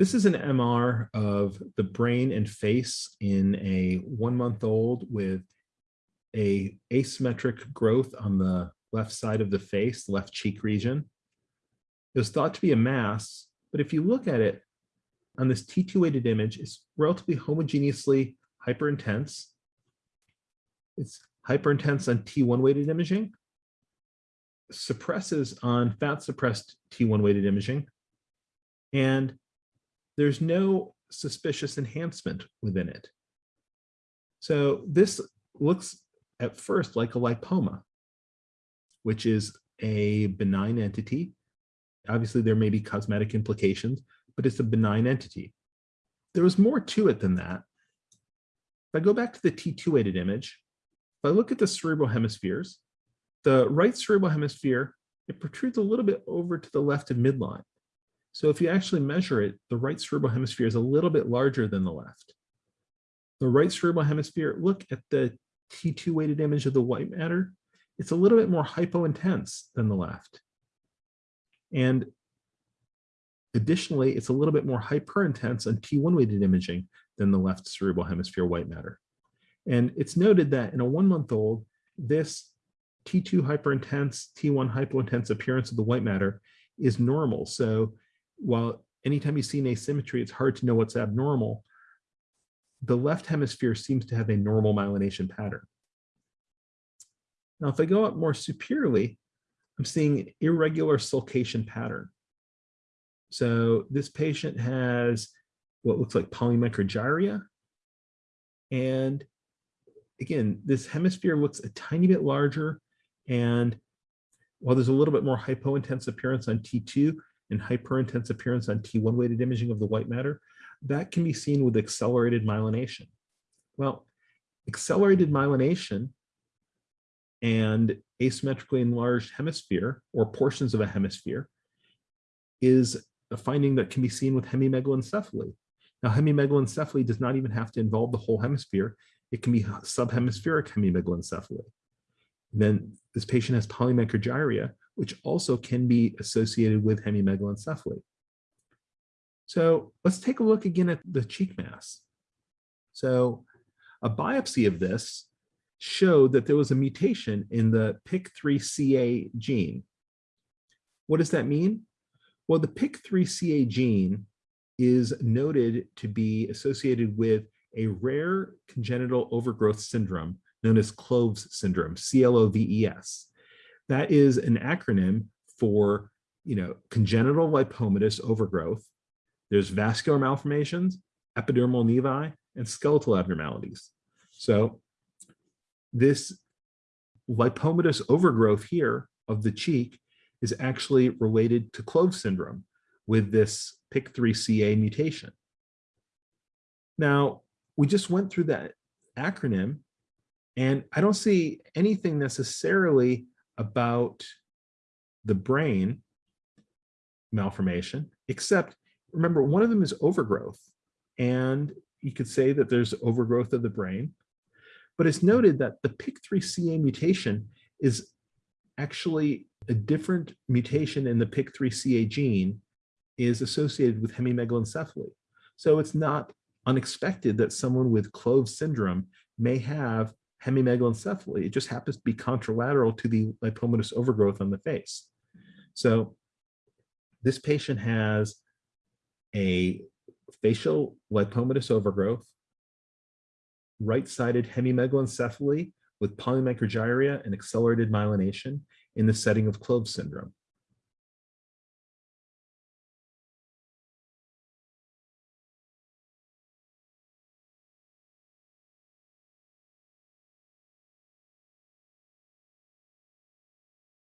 This is an MR of the brain and face in a one month old with a asymmetric growth on the left side of the face, left cheek region. It was thought to be a mass, but if you look at it on this T2 weighted image, it's relatively homogeneously hyperintense. It's hyperintense on T1 weighted imaging, suppresses on fat suppressed T1 weighted imaging, and there's no suspicious enhancement within it. So this looks at first like a lipoma, which is a benign entity. Obviously, there may be cosmetic implications, but it's a benign entity. There was more to it than that. If I go back to the T2 weighted image, if I look at the cerebral hemispheres, the right cerebral hemisphere, it protrudes a little bit over to the left of midline. So if you actually measure it, the right cerebral hemisphere is a little bit larger than the left. The right cerebral hemisphere, look at the T2 weighted image of the white matter. It's a little bit more hypointense than the left. And additionally, it's a little bit more hyperintense on T1 weighted imaging than the left cerebral hemisphere white matter. And it's noted that in a one month old, this T2 hyperintense, T1 hypointense appearance of the white matter is normal. So while anytime you see an asymmetry, it's hard to know what's abnormal, the left hemisphere seems to have a normal myelination pattern. Now, if I go up more superiorly, I'm seeing irregular sulcation pattern. So this patient has what looks like polymicrogyria. And again, this hemisphere looks a tiny bit larger. And while there's a little bit more hypointense appearance on T2 and hyperintense appearance on T1 weighted imaging of the white matter, that can be seen with accelerated myelination. Well, accelerated myelination and asymmetrically enlarged hemisphere or portions of a hemisphere is a finding that can be seen with hemimegalencephaly. Now, hemimegalencephaly does not even have to involve the whole hemisphere. It can be subhemispheric hemimegalencephaly. Then this patient has polymicrogyria, which also can be associated with hemimegalencephaly. So let's take a look again at the cheek mass. So a biopsy of this showed that there was a mutation in the PIK3CA gene. What does that mean? Well, the PIK3CA gene is noted to be associated with a rare congenital overgrowth syndrome known as CLOVES syndrome, C-L-O-V-E-S. That is an acronym for you know, congenital lipomatous overgrowth there's vascular malformations, epidermal nevi, and skeletal abnormalities. So this lipomatous overgrowth here of the cheek is actually related to CLOVES syndrome with this PIK3CA mutation. Now, we just went through that acronym, and I don't see anything necessarily about the brain malformation, except remember, one of them is overgrowth. And you could say that there's overgrowth of the brain. But it's noted that the PIK3CA mutation is actually a different mutation in the PIK3CA gene is associated with hemimegalencephaly. So it's not unexpected that someone with CLOVES syndrome may have hemimegalencephaly. It just happens to be contralateral to the lipomatous overgrowth on the face. So this patient has a facial lipomatous overgrowth, right-sided hemimegalencephaly with polymicrogyria and accelerated myelination in the setting of CLOVES syndrome.